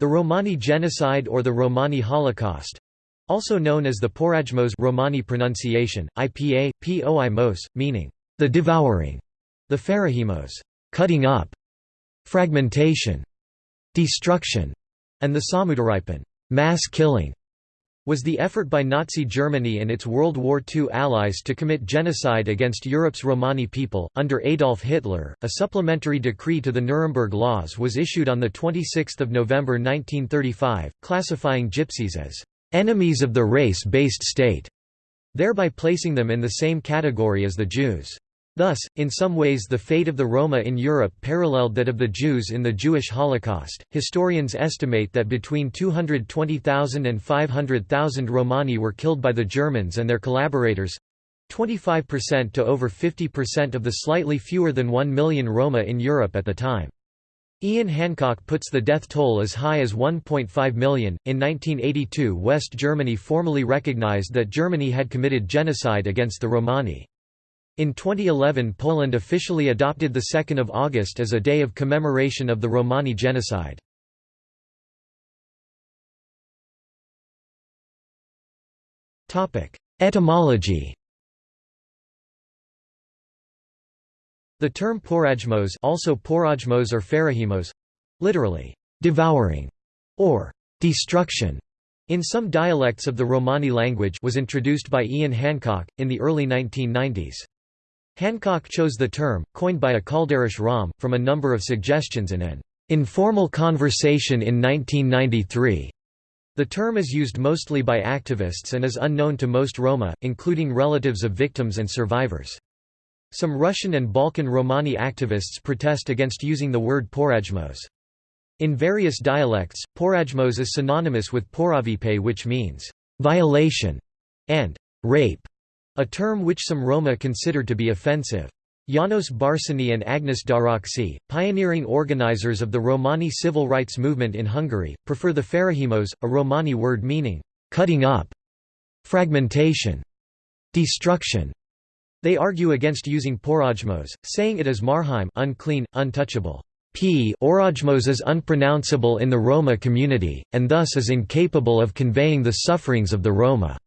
The Romani genocide or the Romani Holocaust also known as the Porajmos Romani pronunciation, IPA, Poimos, meaning the devouring, the Pharrajimos, cutting up, fragmentation, destruction, and the Samudaripen mass killing was the effort by Nazi Germany and its World War II allies to commit genocide against Europe's Romani people. Under Adolf Hitler, a supplementary decree to the Nuremberg Laws was issued on 26 November 1935, classifying Gypsies as enemies of the race-based state, thereby placing them in the same category as the Jews. Thus, in some ways the fate of the Roma in Europe paralleled that of the Jews in the Jewish Holocaust. Historians estimate that between 220,000 and 500,000 Romani were killed by the Germans and their collaborators 25% to over 50% of the slightly fewer than 1 million Roma in Europe at the time. Ian Hancock puts the death toll as high as 1.5 million. In 1982, West Germany formally recognized that Germany had committed genocide against the Romani. In 2011 Poland officially adopted 2 August as a day of commemoration of the Romani genocide. Etymology The term porajmos also porajmos or pharrajimos, literally, devouring, or destruction, in some dialects of the Romani language was introduced by Ian Hancock, in the early 1990s. Hancock chose the term, coined by a Kalderash Rom, from a number of suggestions in an informal conversation in 1993. The term is used mostly by activists and is unknown to most Roma, including relatives of victims and survivors. Some Russian and Balkan Romani activists protest against using the word porajmos. In various dialects, porajmos is synonymous with poravipe which means, violation, and rape. A term which some Roma considered to be offensive. Janos Barsony and Agnes Daraksi, pioneering organizers of the Romani civil rights movement in Hungary, prefer the pharrajimos, a Romani word meaning, cutting up, fragmentation, destruction. They argue against using porajmos, saying it is marheim unclean, untouchable. P orajmos is unpronounceable in the Roma community, and thus is incapable of conveying the sufferings of the Roma.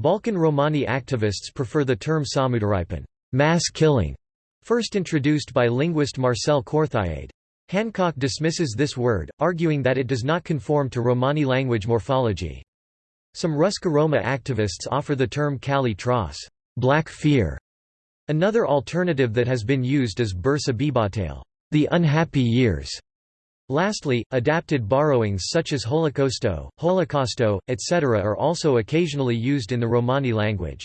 Balkan Romani activists prefer the term samudaripen mass killing", first introduced by linguist Marcel Courthiade. Hancock dismisses this word, arguing that it does not conform to Romani language morphology. Some Ruska Roma activists offer the term Kali Tras black fear". Another alternative that has been used is Bursa Bibatale the unhappy years", Lastly, adapted borrowings such as holocausto, holocausto, etc. are also occasionally used in the Romani language.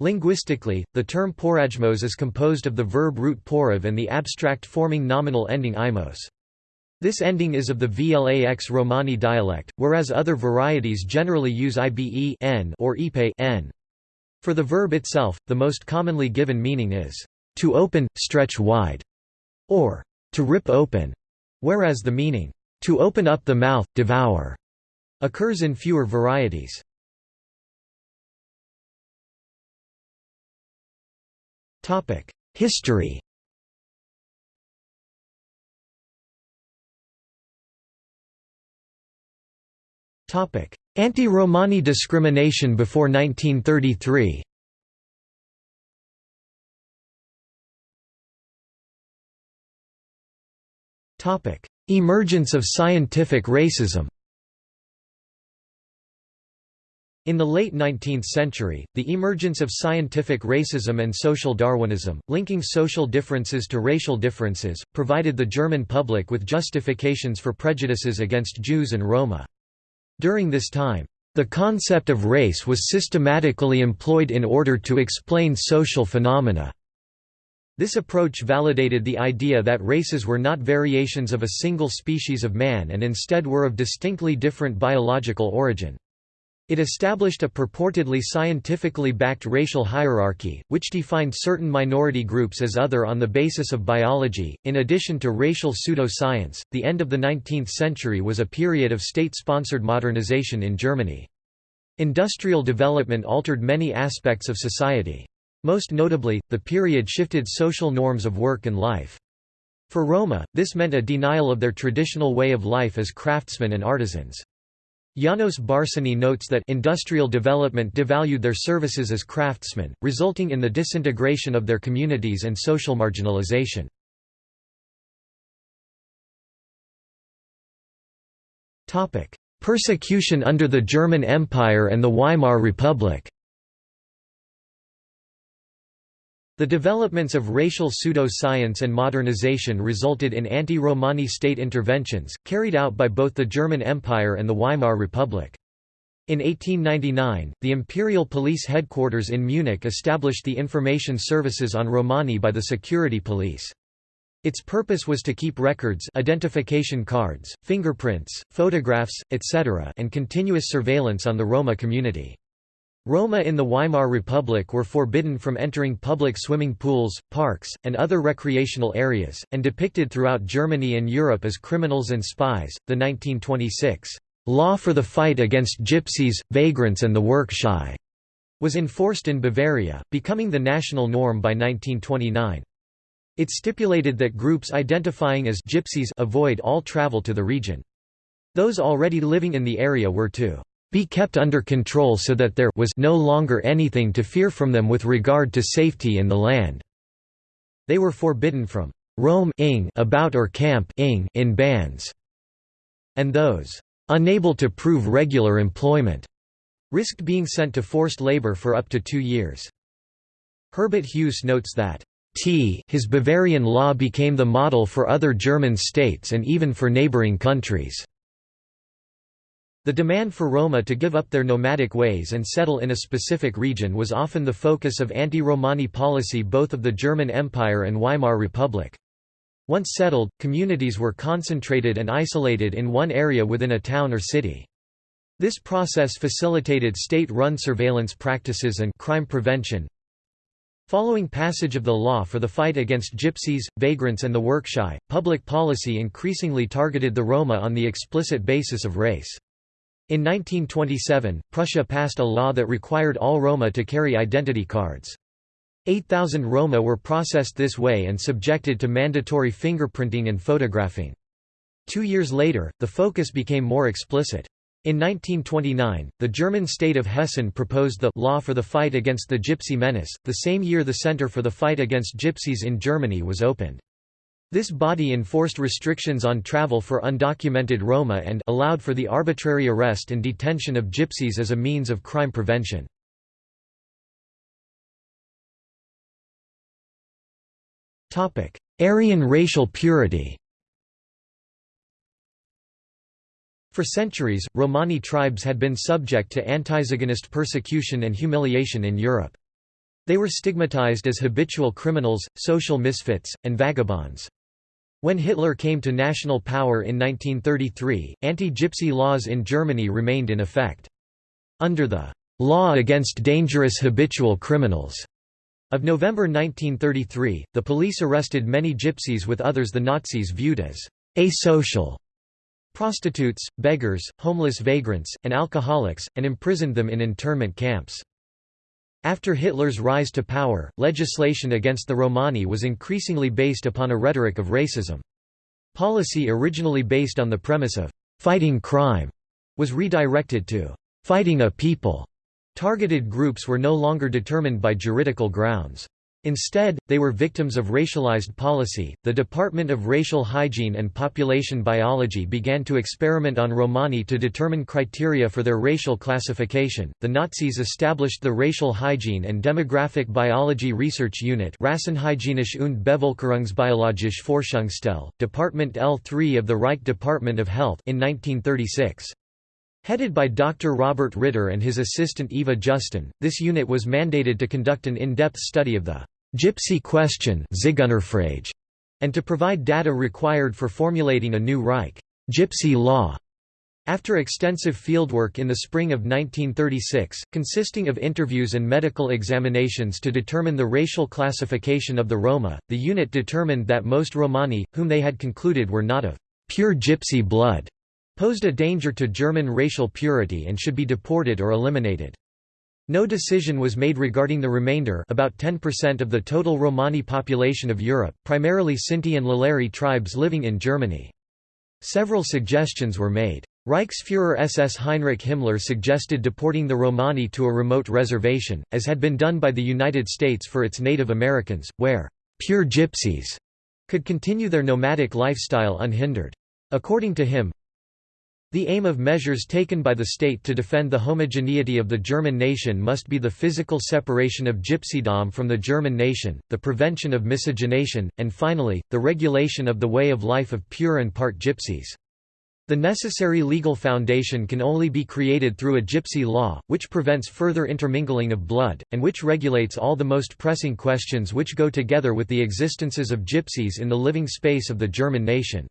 Linguistically, the term porajmos is composed of the verb root porav and the abstract forming nominal ending imos. This ending is of the Vlax Romani dialect, whereas other varieties generally use ibe n or ipe. For the verb itself, the most commonly given meaning is, to open, stretch wide, or to rip open. Whereas the meaning, to open up the mouth, devour, occurs in fewer varieties. History Anti-Romani discrimination before 1933 Emergence of scientific racism In the late 19th century, the emergence of scientific racism and social Darwinism, linking social differences to racial differences, provided the German public with justifications for prejudices against Jews and Roma. During this time, the concept of race was systematically employed in order to explain social phenomena. This approach validated the idea that races were not variations of a single species of man and instead were of distinctly different biological origin. It established a purportedly scientifically backed racial hierarchy, which defined certain minority groups as other on the basis of biology. In addition to racial pseudoscience, the end of the 19th century was a period of state sponsored modernization in Germany. Industrial development altered many aspects of society. Most notably, the period shifted social norms of work and life. For Roma, this meant a denial of their traditional way of life as craftsmen and artisans. Janos Barsony notes that industrial development devalued their services as craftsmen, resulting in the disintegration of their communities and social marginalization. Persecution under the German Empire and the Weimar Republic The developments of racial pseudo-science and modernization resulted in anti-Romani state interventions, carried out by both the German Empire and the Weimar Republic. In 1899, the Imperial Police Headquarters in Munich established the information services on Romani by the security police. Its purpose was to keep records identification cards, fingerprints, photographs, etc. and continuous surveillance on the Roma community. Roma in the Weimar Republic were forbidden from entering public swimming pools, parks, and other recreational areas, and depicted throughout Germany and Europe as criminals and spies. The 1926 Law for the Fight Against Gypsies, Vagrants and the Work Shy was enforced in Bavaria, becoming the national norm by 1929. It stipulated that groups identifying as gypsies avoid all travel to the region. Those already living in the area were to be kept under control so that there was no longer anything to fear from them with regard to safety in the land. They were forbidden from roam ing about or camp ing in bands, and those unable to prove regular employment risked being sent to forced labor for up to two years. Herbert Hughes notes that T his Bavarian law became the model for other German states and even for neighboring countries. The demand for Roma to give up their nomadic ways and settle in a specific region was often the focus of anti-Romani policy both of the German Empire and Weimar Republic. Once settled, communities were concentrated and isolated in one area within a town or city. This process facilitated state-run surveillance practices and crime prevention. Following passage of the law for the fight against gypsies, vagrants and the workshy, public policy increasingly targeted the Roma on the explicit basis of race. In 1927, Prussia passed a law that required all Roma to carry identity cards. 8,000 Roma were processed this way and subjected to mandatory fingerprinting and photographing. Two years later, the focus became more explicit. In 1929, the German state of Hessen proposed the Law for the Fight Against the Gypsy Menace, the same year the Center for the Fight Against Gypsies in Germany was opened. This body enforced restrictions on travel for undocumented Roma and allowed for the arbitrary arrest and detention of gypsies as a means of crime prevention. Aryan racial purity For centuries, Romani tribes had been subject to antiziganist persecution and humiliation in Europe. They were stigmatized as habitual criminals, social misfits, and vagabonds. When Hitler came to national power in 1933, anti-Gypsy laws in Germany remained in effect. Under the «Law Against Dangerous Habitual Criminals» of November 1933, the police arrested many gypsies with others the Nazis viewed as «asocial» prostitutes, beggars, homeless vagrants, and alcoholics, and imprisoned them in internment camps. After Hitler's rise to power, legislation against the Romani was increasingly based upon a rhetoric of racism. Policy originally based on the premise of «fighting crime» was redirected to «fighting a people». Targeted groups were no longer determined by juridical grounds. Instead, they were victims of racialized policy. The Department of Racial Hygiene and Population Biology began to experiment on Romani to determine criteria for their racial classification. The Nazis established the Racial Hygiene and Demographic Biology Research Unit, Rassenhygienische und Bevölkerungsbiologische Forschungsstelle, Department L3 of the Reich Department of Health, in 1936. Headed by Dr. Robert Ritter and his assistant Eva Justin, this unit was mandated to conduct an in-depth study of the «gypsy question» and to provide data required for formulating a new Reich gypsy law. After extensive fieldwork in the spring of 1936, consisting of interviews and medical examinations to determine the racial classification of the Roma, the unit determined that most Romani, whom they had concluded were not of pure gypsy blood, posed a danger to German racial purity and should be deported or eliminated. No decision was made regarding the remainder about 10% of the total Romani population of Europe, primarily Sinti and Lalleri tribes living in Germany. Several suggestions were made. Reichsfuhrer SS Heinrich Himmler suggested deporting the Romani to a remote reservation, as had been done by the United States for its Native Americans, where «pure gypsies» could continue their nomadic lifestyle unhindered. According to him, the aim of measures taken by the state to defend the homogeneity of the German nation must be the physical separation of gypsydom from the German nation, the prevention of miscegenation, and finally, the regulation of the way of life of pure and part gypsies. The necessary legal foundation can only be created through a gypsy law, which prevents further intermingling of blood, and which regulates all the most pressing questions which go together with the existences of gypsies in the living space of the German nation.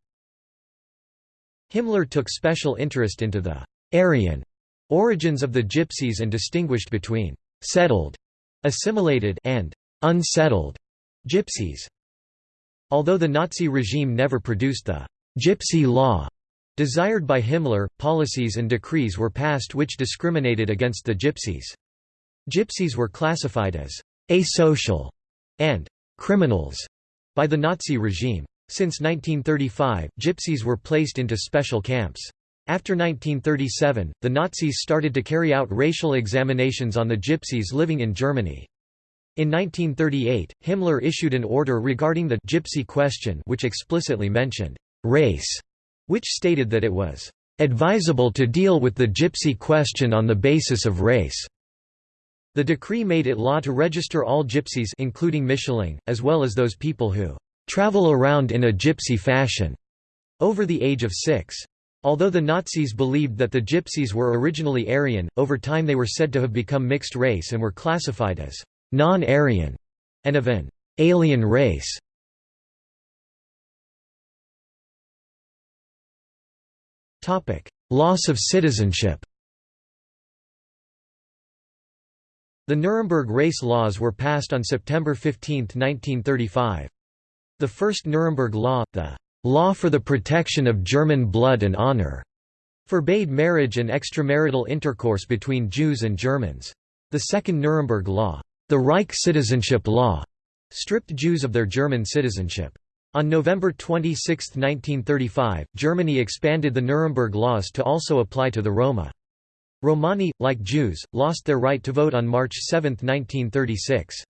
Himmler took special interest into the «Aryan» origins of the Gypsies and distinguished between «settled» assimilated and «unsettled» Gypsies. Although the Nazi regime never produced the «Gypsy Law» desired by Himmler, policies and decrees were passed which discriminated against the Gypsies. Gypsies were classified as «asocial» and «criminals» by the Nazi regime. Since 1935, gypsies were placed into special camps. After 1937, the Nazis started to carry out racial examinations on the gypsies living in Germany. In 1938, Himmler issued an order regarding the «gypsy question» which explicitly mentioned «race», which stated that it was «advisable to deal with the gypsy question on the basis of race». The decree made it law to register all gypsies including Mischlinge, as well as those people who travel around in a gypsy fashion, over the age of six. Although the Nazis believed that the gypsies were originally Aryan, over time they were said to have become mixed race and were classified as non-Aryan and of an alien race. Loss of citizenship The Nuremberg race laws were passed on September 15, 1935. The first Nuremberg law, the «Law for the Protection of German Blood and Honor», forbade marriage and extramarital intercourse between Jews and Germans. The second Nuremberg law, the Reich Citizenship Law, stripped Jews of their German citizenship. On November 26, 1935, Germany expanded the Nuremberg laws to also apply to the Roma. Romani, like Jews, lost their right to vote on March 7, 1936.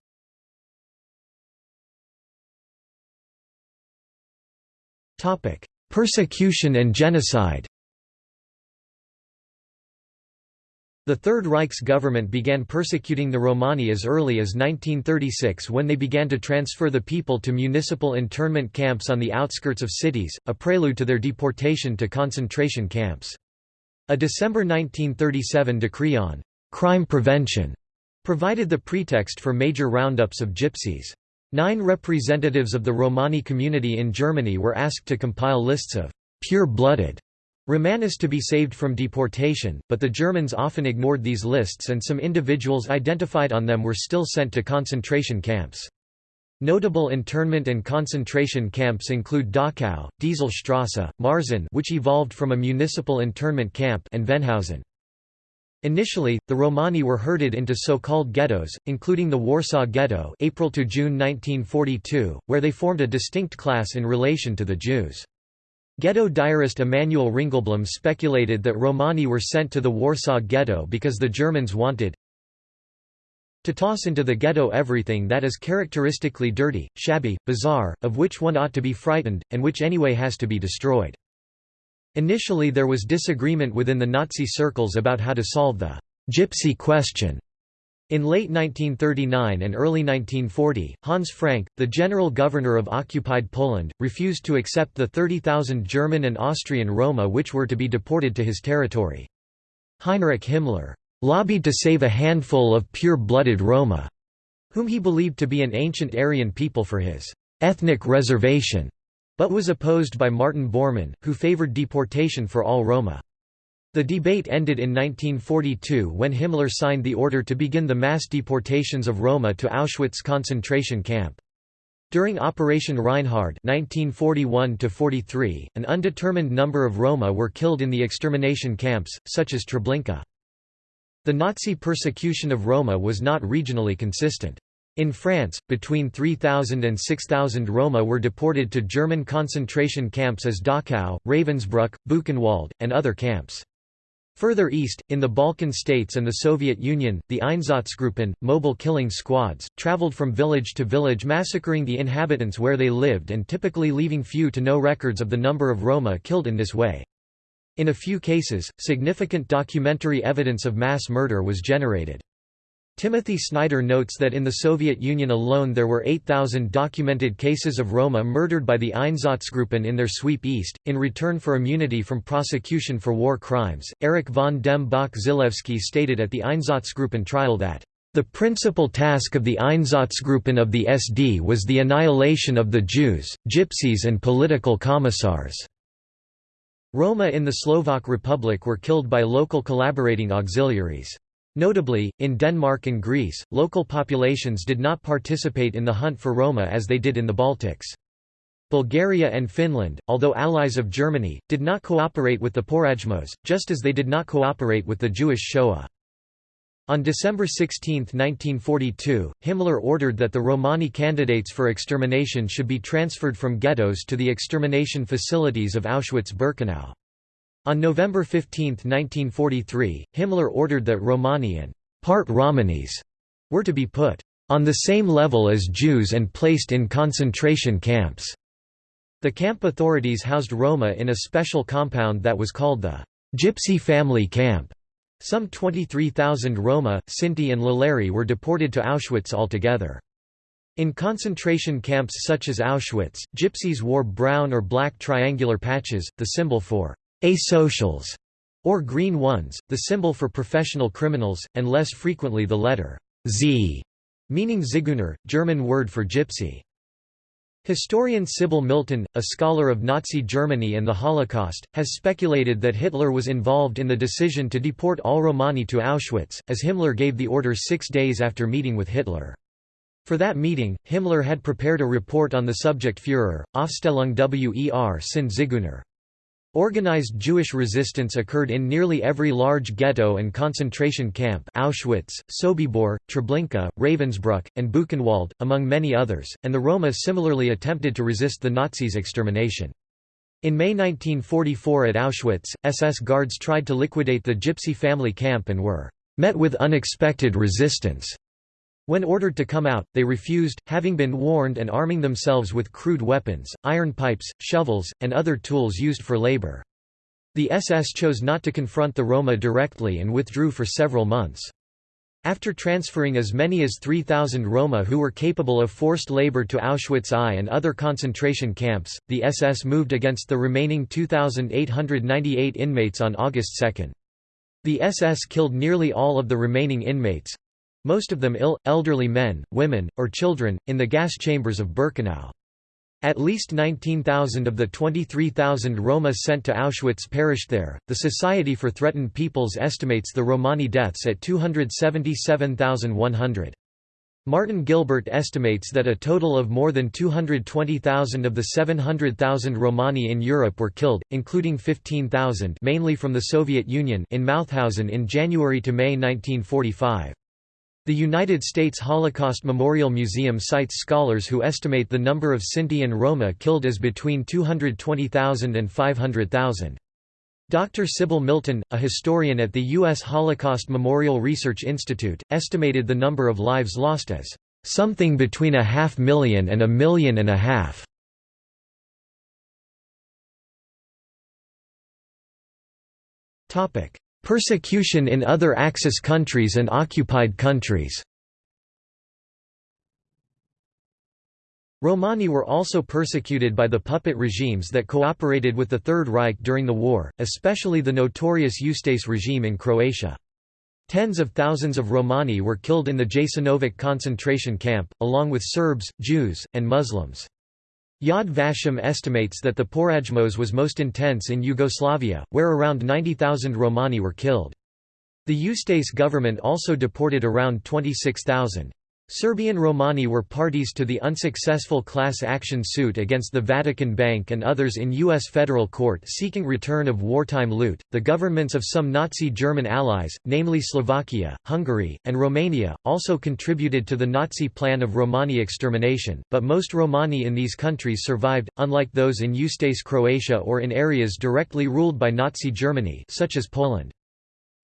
Topic: Persecution and genocide. The Third Reich's government began persecuting the Romani as early as 1936 when they began to transfer the people to municipal internment camps on the outskirts of cities, a prelude to their deportation to concentration camps. A December 1937 decree on «crime prevention» provided the pretext for major roundups of gypsies. Nine representatives of the Romani community in Germany were asked to compile lists of pure-blooded Romanis to be saved from deportation, but the Germans often ignored these lists and some individuals identified on them were still sent to concentration camps. Notable internment and concentration camps include Dachau, Dieselstrasse, Marzahn which evolved from a municipal internment camp and Vennhausen. Initially, the Romani were herded into so-called ghettos, including the Warsaw Ghetto April to June 1942, where they formed a distinct class in relation to the Jews. Ghetto diarist Emanuel Ringelblum speculated that Romani were sent to the Warsaw Ghetto because the Germans wanted to toss into the ghetto everything that is characteristically dirty, shabby, bizarre, of which one ought to be frightened, and which anyway has to be destroyed. Initially there was disagreement within the Nazi circles about how to solve the «gypsy question». In late 1939 and early 1940, Hans Frank, the general governor of occupied Poland, refused to accept the 30,000 German and Austrian Roma which were to be deported to his territory. Heinrich Himmler lobbied to save a handful of pure-blooded Roma, whom he believed to be an ancient Aryan people for his ethnic reservation but was opposed by Martin Bormann, who favored deportation for all Roma. The debate ended in 1942 when Himmler signed the order to begin the mass deportations of Roma to Auschwitz concentration camp. During Operation Reinhard 1941 an undetermined number of Roma were killed in the extermination camps, such as Treblinka. The Nazi persecution of Roma was not regionally consistent. In France, between 3,000 and 6,000 Roma were deported to German concentration camps as Dachau, Ravensbrück, Buchenwald, and other camps. Further east, in the Balkan states and the Soviet Union, the Einsatzgruppen, mobile killing squads, traveled from village to village massacring the inhabitants where they lived and typically leaving few to no records of the number of Roma killed in this way. In a few cases, significant documentary evidence of mass murder was generated. Timothy Snyder notes that in the Soviet Union alone there were 8,000 documented cases of Roma murdered by the Einsatzgruppen in their sweep east, in return for immunity from prosecution for war crimes. Erich von dem Bach Zelewski stated at the Einsatzgruppen trial that, the principal task of the Einsatzgruppen of the SD was the annihilation of the Jews, Gypsies and political commissars. Roma in the Slovak Republic were killed by local collaborating auxiliaries. Notably, in Denmark and Greece, local populations did not participate in the hunt for Roma as they did in the Baltics. Bulgaria and Finland, although allies of Germany, did not cooperate with the Porajmos, just as they did not cooperate with the Jewish Shoah. On December 16, 1942, Himmler ordered that the Romani candidates for extermination should be transferred from ghettos to the extermination facilities of Auschwitz-Birkenau. On November 15, 1943, Himmler ordered that Romani and part Romanis were to be put on the same level as Jews and placed in concentration camps. The camp authorities housed Roma in a special compound that was called the Gypsy Family Camp. Some 23,000 Roma, Sinti and Lalleri were deported to Auschwitz altogether. In concentration camps such as Auschwitz, gypsies wore brown or black triangular patches, the symbol for asocials, or green ones, the symbol for professional criminals, and less frequently the letter Z, meaning Zigeuner, German word for gypsy. Historian Sybil Milton, a scholar of Nazi Germany and the Holocaust, has speculated that Hitler was involved in the decision to deport all Romani to Auschwitz, as Himmler gave the order six days after meeting with Hitler. For that meeting, Himmler had prepared a report on the subject Führer, Aufstellung wer sind Zigeuner. Organized Jewish resistance occurred in nearly every large ghetto and concentration camp Auschwitz, Sobibor, Treblinka, Ravensbrück, and Buchenwald, among many others, and the Roma similarly attempted to resist the Nazis' extermination. In May 1944 at Auschwitz, SS guards tried to liquidate the Gypsy family camp and were met with unexpected resistance. When ordered to come out, they refused, having been warned and arming themselves with crude weapons, iron pipes, shovels, and other tools used for labor. The SS chose not to confront the Roma directly and withdrew for several months. After transferring as many as 3,000 Roma who were capable of forced labor to Auschwitz I and other concentration camps, the SS moved against the remaining 2,898 inmates on August 2. The SS killed nearly all of the remaining inmates, most of them ill, elderly men, women, or children, in the gas chambers of Birkenau. At least 19,000 of the 23,000 Roma sent to Auschwitz perished there. The Society for Threatened Peoples estimates the Romani deaths at 277,100. Martin Gilbert estimates that a total of more than 220,000 of the 700,000 Romani in Europe were killed, including 15,000 mainly from the Soviet Union in Mauthausen in January to May 1945. The United States Holocaust Memorial Museum cites scholars who estimate the number of Sinti and Roma killed as between 220,000 and 500,000. Dr. Sybil Milton, a historian at the U.S. Holocaust Memorial Research Institute, estimated the number of lives lost as something between a half million and a million and a half. Persecution in other Axis countries and occupied countries Romani were also persecuted by the puppet regimes that cooperated with the Third Reich during the war, especially the notorious Ustaše regime in Croatia. Tens of thousands of Romani were killed in the Jasenovac concentration camp, along with Serbs, Jews, and Muslims. Yad Vashem estimates that the Porajmos was most intense in Yugoslavia, where around 90,000 Romani were killed. The Ustaše government also deported around 26,000. Serbian Romani were parties to the unsuccessful class action suit against the Vatican Bank and others in U.S. federal court seeking return of wartime loot. The governments of some Nazi German allies, namely Slovakia, Hungary, and Romania, also contributed to the Nazi plan of Romani extermination, but most Romani in these countries survived, unlike those in Ustase Croatia or in areas directly ruled by Nazi Germany such as Poland.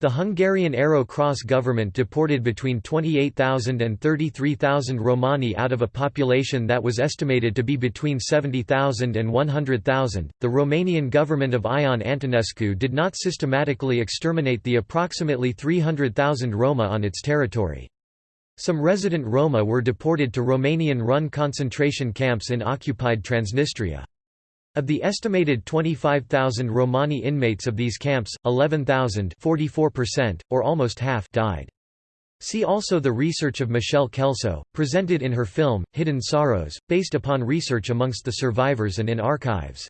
The Hungarian Arrow Cross government deported between 28,000 and 33,000 Romani out of a population that was estimated to be between 70,000 and 100,000. The Romanian government of Ion Antonescu did not systematically exterminate the approximately 300,000 Roma on its territory. Some resident Roma were deported to Romanian-run concentration camps in occupied Transnistria. Of the estimated 25,000 Romani inmates of these camps, 11,000 or almost half died. See also the research of Michelle Kelso, presented in her film, Hidden Sorrows, based upon research amongst the survivors and in archives.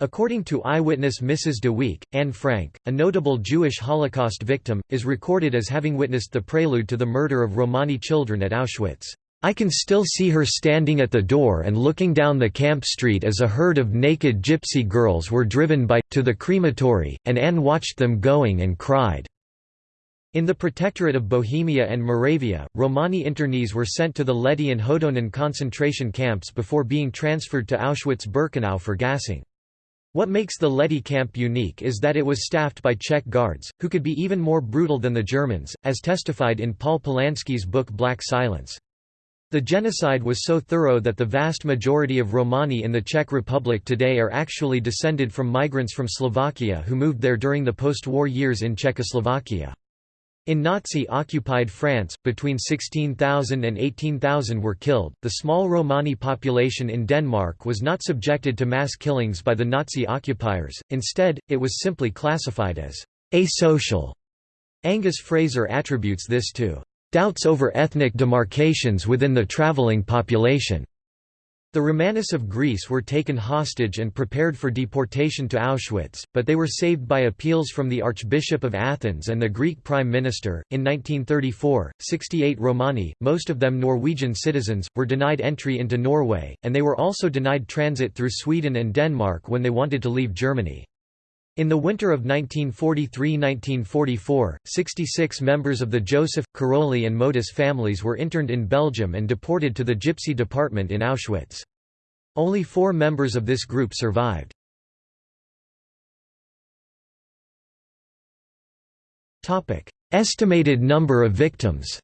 According to eyewitness Mrs. de Wiek, Anne Frank, a notable Jewish Holocaust victim, is recorded as having witnessed the prelude to the murder of Romani children at Auschwitz. I can still see her standing at the door and looking down the camp street as a herd of naked gypsy girls were driven by, to the crematory, and Anne watched them going and cried. In the Protectorate of Bohemia and Moravia, Romani internees were sent to the Lety and Hodonin concentration camps before being transferred to Auschwitz-Birkenau for gassing. What makes the Lety camp unique is that it was staffed by Czech guards, who could be even more brutal than the Germans, as testified in Paul Polansky's book Black Silence. The genocide was so thorough that the vast majority of Romani in the Czech Republic today are actually descended from migrants from Slovakia who moved there during the post-war years in Czechoslovakia. In Nazi-occupied France, between 16,000 and 18,000 were killed. The small Romani population in Denmark was not subjected to mass killings by the Nazi occupiers, instead, it was simply classified as asocial. Angus Fraser attributes this to doubts over ethnic demarcations within the traveling population. The Romanis of Greece were taken hostage and prepared for deportation to Auschwitz, but they were saved by appeals from the Archbishop of Athens and the Greek Prime Minister. In 1934, 68 Romani, most of them Norwegian citizens, were denied entry into Norway, and they were also denied transit through Sweden and Denmark when they wanted to leave Germany. In the winter of 1943–1944, 66 members of the Joseph, Karoli and Modus families were interned in Belgium and deported to the Gypsy department in Auschwitz. Only four members of this group survived. Estimated number of victims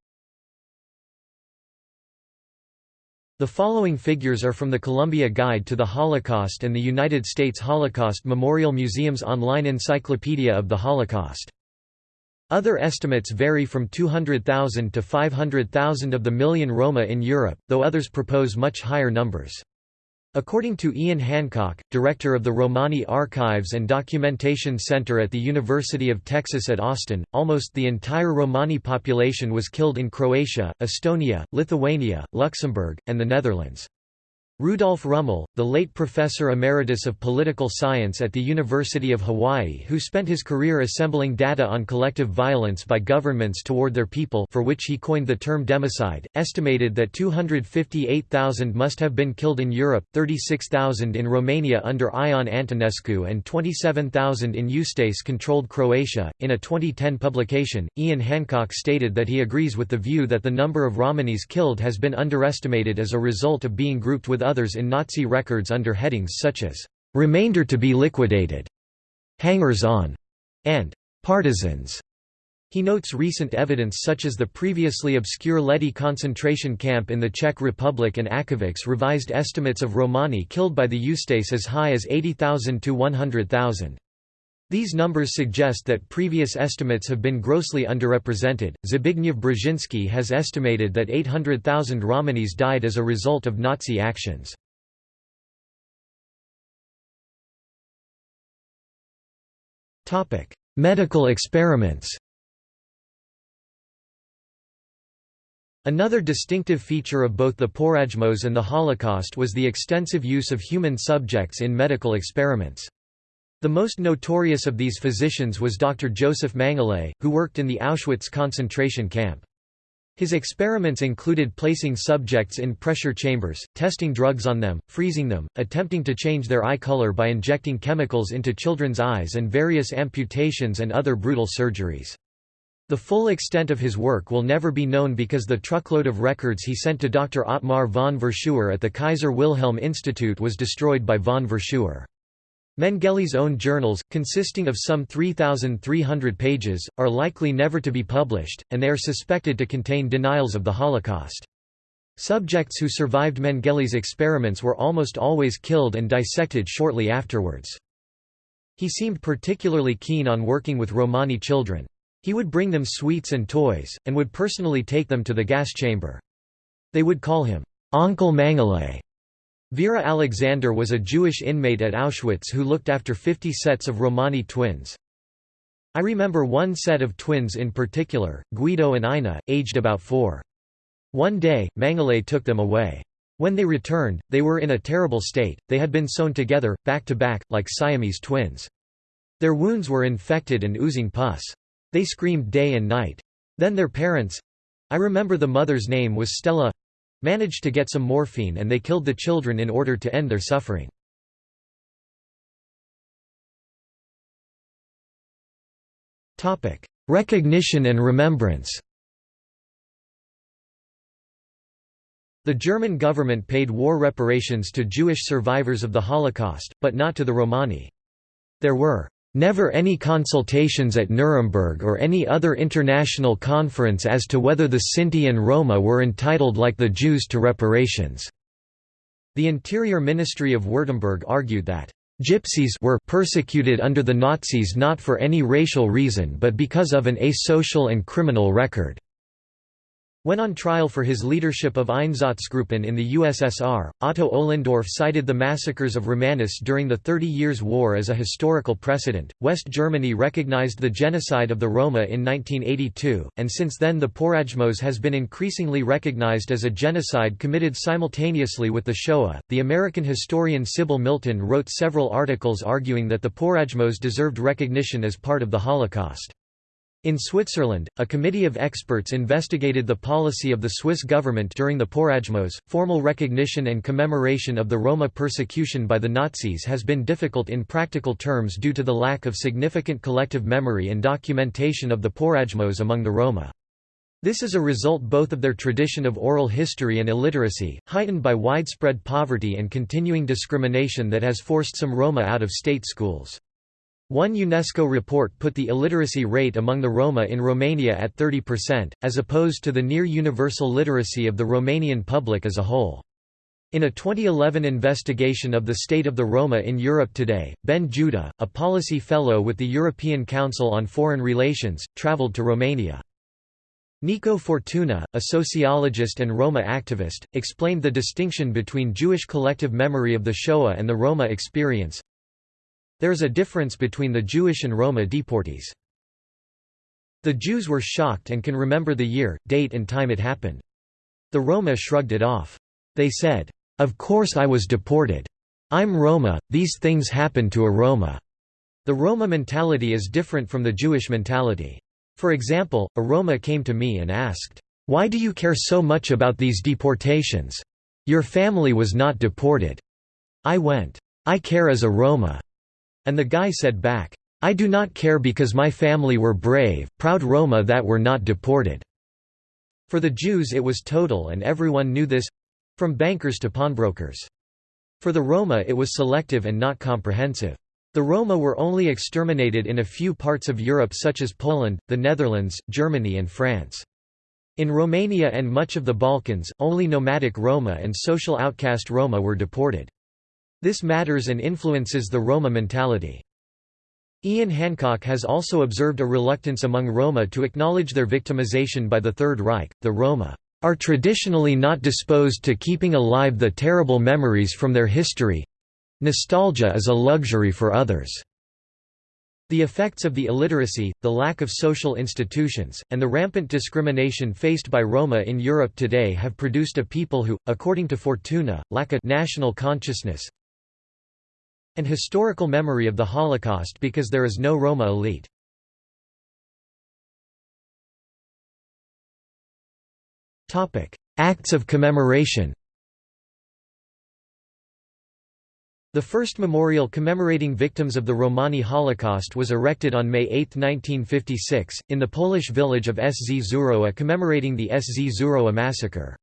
The following figures are from the Columbia Guide to the Holocaust and the United States Holocaust Memorial Museum's online encyclopedia of the Holocaust. Other estimates vary from 200,000 to 500,000 of the million Roma in Europe, though others propose much higher numbers. According to Ian Hancock, director of the Romani Archives and Documentation Center at the University of Texas at Austin, almost the entire Romani population was killed in Croatia, Estonia, Lithuania, Luxembourg, and the Netherlands. Rudolf Rummel, the late professor emeritus of political science at the University of Hawaii who spent his career assembling data on collective violence by governments toward their people for which he coined the term democide, estimated that 258,000 must have been killed in Europe, 36,000 in Romania under Ion Antonescu and 27,000 in Ustase-controlled Croatia. In a 2010 publication, Ian Hancock stated that he agrees with the view that the number of Romanis killed has been underestimated as a result of being grouped with others in Nazi records under headings such as "'Remainder to be liquidated", "'Hangers-on", and "'Partisans". He notes recent evidence such as the previously obscure Lety concentration camp in the Czech Republic and Akovics revised estimates of Romani killed by the Ustase as high as 80,000 to 100,000. These numbers suggest that previous estimates have been grossly underrepresented. Zbigniew Brzezinski has estimated that 800,000 Romanis died as a result of Nazi actions. Topic: Medical experiments. Another distinctive feature of both the Porajmos and the Holocaust was the extensive use of human subjects in medical experiments. The most notorious of these physicians was Dr. Joseph Mengele, who worked in the Auschwitz concentration camp. His experiments included placing subjects in pressure chambers, testing drugs on them, freezing them, attempting to change their eye color by injecting chemicals into children's eyes and various amputations and other brutal surgeries. The full extent of his work will never be known because the truckload of records he sent to Dr. Ottmar von Verschuer at the Kaiser Wilhelm Institute was destroyed by von Verschuer. Mengele's own journals, consisting of some 3,300 pages, are likely never to be published, and they are suspected to contain denials of the Holocaust. Subjects who survived Mengele's experiments were almost always killed and dissected shortly afterwards. He seemed particularly keen on working with Romani children. He would bring them sweets and toys, and would personally take them to the gas chamber. They would call him, Onkel Mengele, Vera Alexander was a Jewish inmate at Auschwitz who looked after 50 sets of Romani twins. I remember one set of twins in particular, Guido and Ina, aged about four. One day, Mengele took them away. When they returned, they were in a terrible state, they had been sewn together, back to back, like Siamese twins. Their wounds were infected and oozing pus. They screamed day and night. Then their parents—I remember the mother's name was Stella managed to get some morphine and they killed the children in order to end their suffering. Recognition and remembrance The German government paid war reparations to Jewish survivors of the Holocaust, but not to the Romani. There were Never any consultations at Nuremberg or any other international conference as to whether the Sinti and Roma were entitled like the Jews to reparations. The Interior Ministry of Württemberg argued that Gypsies were persecuted under the Nazis not for any racial reason but because of an asocial and criminal record. When on trial for his leadership of Einsatzgruppen in the USSR, Otto Ohlendorf cited the massacres of Romanists during the Thirty Years' War as a historical precedent. West Germany recognized the genocide of the Roma in 1982, and since then the Porajmos has been increasingly recognized as a genocide committed simultaneously with the Shoah. The American historian Sybil Milton wrote several articles arguing that the Porajmos deserved recognition as part of the Holocaust. In Switzerland, a committee of experts investigated the policy of the Swiss government during the Porajmos. Formal recognition and commemoration of the Roma persecution by the Nazis has been difficult in practical terms due to the lack of significant collective memory and documentation of the Porajmos among the Roma. This is a result both of their tradition of oral history and illiteracy, heightened by widespread poverty and continuing discrimination that has forced some Roma out of state schools. One UNESCO report put the illiteracy rate among the Roma in Romania at 30%, as opposed to the near-universal literacy of the Romanian public as a whole. In a 2011 investigation of the state of the Roma in Europe today, Ben Judah, a policy fellow with the European Council on Foreign Relations, travelled to Romania. Nico Fortuna, a sociologist and Roma activist, explained the distinction between Jewish collective memory of the Shoah and the Roma experience. There is a difference between the Jewish and Roma deportees. The Jews were shocked and can remember the year, date and time it happened. The Roma shrugged it off. They said, "'Of course I was deported. I'm Roma, these things happen to a Roma." The Roma mentality is different from the Jewish mentality. For example, a Roma came to me and asked, "'Why do you care so much about these deportations? Your family was not deported." I went, "'I care as a Roma. And the guy said back, I do not care because my family were brave, proud Roma that were not deported." For the Jews it was total and everyone knew this—from bankers to pawnbrokers. For the Roma it was selective and not comprehensive. The Roma were only exterminated in a few parts of Europe such as Poland, the Netherlands, Germany and France. In Romania and much of the Balkans, only nomadic Roma and social outcast Roma were deported. This matters and influences the Roma mentality. Ian Hancock has also observed a reluctance among Roma to acknowledge their victimization by the Third Reich. The Roma are traditionally not disposed to keeping alive the terrible memories from their history. Nostalgia is a luxury for others. The effects of the illiteracy, the lack of social institutions, and the rampant discrimination faced by Roma in Europe today have produced a people who, according to Fortuna, lack a national consciousness, and historical memory of the Holocaust because there is no Roma elite. Acts of commemoration The first memorial commemorating victims of the Romani Holocaust was erected on May 8, 1956, in the Polish village of Sz commemorating the Sz massacre.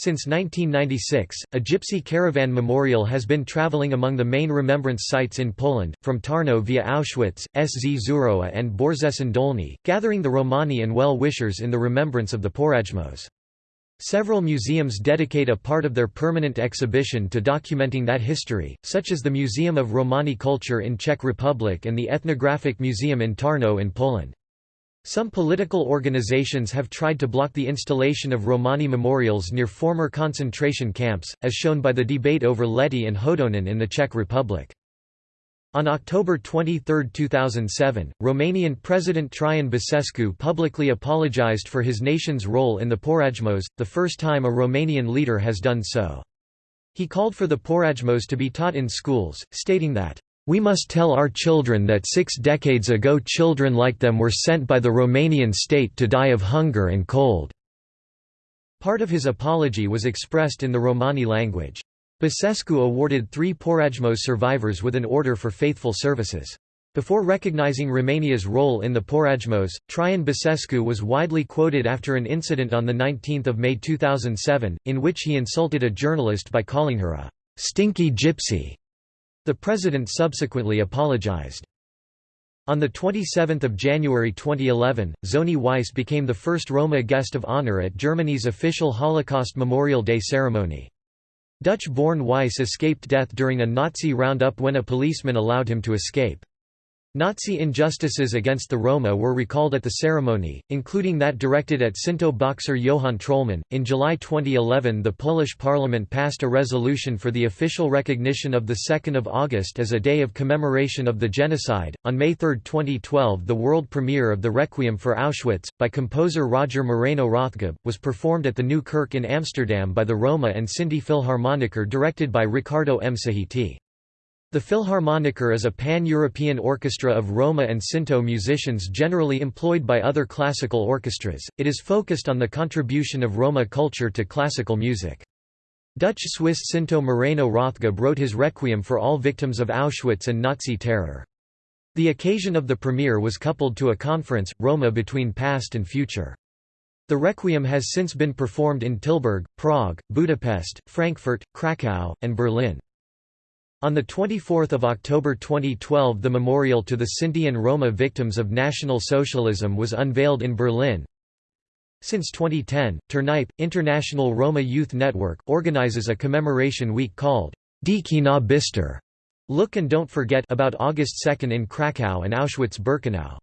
Since 1996, a gypsy caravan memorial has been traveling among the main remembrance sites in Poland, from Tarnow via Auschwitz, Sz Zurowa and Borzecin Dolny, gathering the Romani and well-wishers in the remembrance of the Porajmos. Several museums dedicate a part of their permanent exhibition to documenting that history, such as the Museum of Romani Culture in Czech Republic and the Ethnographic Museum in Tarnow in Poland. Some political organizations have tried to block the installation of Romani memorials near former concentration camps, as shown by the debate over Lety and Hodonin in the Czech Republic. On October 23, 2007, Romanian President Traian Basescu publicly apologized for his nation's role in the Porajmos, the first time a Romanian leader has done so. He called for the Porajmos to be taught in schools, stating that, "...we must tell our children that six decades ago children like them were sent by the Romanian state to die of hunger and cold." Part of his apology was expressed in the Romani language. Basescu awarded three Porajmos survivors with an Order for Faithful Services. Before recognizing Romania's role in the Porajmos, Traian Basescu was widely quoted after an incident on 19 May 2007, in which he insulted a journalist by calling her a «stinky gypsy». The president subsequently apologized. On 27 January 2011, Zoni Weiss became the first Roma guest of honor at Germany's official Holocaust Memorial Day ceremony. Dutch-born Weiss escaped death during a Nazi roundup when a policeman allowed him to escape. Nazi injustices against the Roma were recalled at the ceremony, including that directed at Sinto boxer Johann Trollmann. In July 2011, the Polish parliament passed a resolution for the official recognition of the 2nd of August as a day of commemoration of the genocide. On May 3, 2012, the world premiere of the Requiem for Auschwitz by composer Roger Moreno Rathgeb was performed at the New Kirk in Amsterdam by the Roma and Sinti Philharmoniker directed by Ricardo M. Sahiti. The Philharmoniker is a pan-European orchestra of Roma and Sinto musicians generally employed by other classical orchestras. It is focused on the contribution of Roma culture to classical music. Dutch-Swiss Sinto Moreno Rathgeb wrote his Requiem for all victims of Auschwitz and Nazi terror. The occasion of the premiere was coupled to a conference, Roma between past and future. The Requiem has since been performed in Tilburg, Prague, Budapest, Frankfurt, Krakow, and Berlin. On 24 October 2012 the memorial to the Sinti and Roma victims of National Socialism was unveiled in Berlin. Since 2010, Ternype, International Roma Youth Network, organizes a commemoration week called Diki na Bister Look and Don't Forget about August 2 in Krakow and Auschwitz-Birkenau.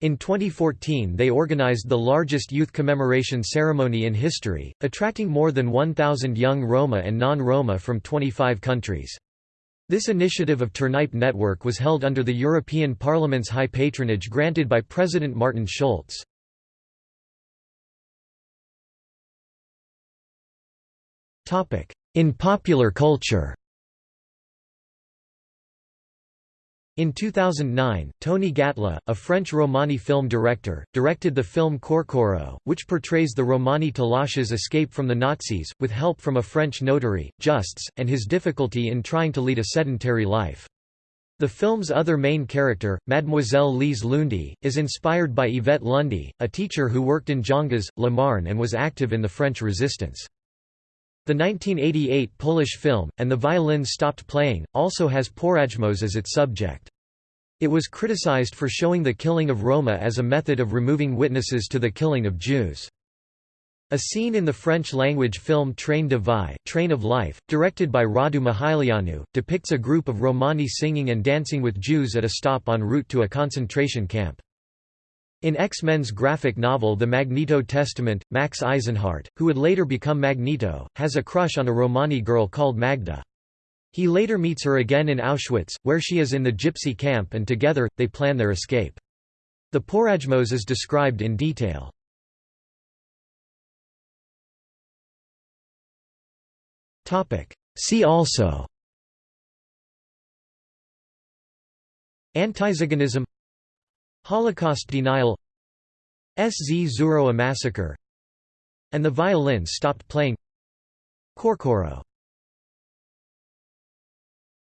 In 2014 they organized the largest youth commemoration ceremony in history, attracting more than 1,000 young Roma and non-Roma from 25 countries. This initiative of Ternype Network was held under the European Parliament's high patronage granted by President Martin Schulz. In popular culture In 2009, Tony Gatlif, a French Romani film director, directed the film Korkoro, which portrays the Romani Talash's escape from the Nazis, with help from a French notary, Justs, and his difficulty in trying to lead a sedentary life. The film's other main character, Mademoiselle Lise Lundy, is inspired by Yvette Lundy, a teacher who worked in Gionges, Le Marne and was active in the French resistance. The 1988 Polish film, And the Violins Stopped Playing, also has Porajmos as its subject. It was criticized for showing the killing of Roma as a method of removing witnesses to the killing of Jews. A scene in the French-language film Train de Vie Train of Life, directed by Radu Mihaileanu, depicts a group of Romani singing and dancing with Jews at a stop en route to a concentration camp. In X-Men's graphic novel The Magneto Testament, Max Eisenhardt, who would later become Magneto, has a crush on a Romani girl called Magda. He later meets her again in Auschwitz, where she is in the gypsy camp and together, they plan their escape. The Porajmos is described in detail. See also Antiziganism Holocaust denial Szczurowa massacre and the violin stopped playing. Korkoro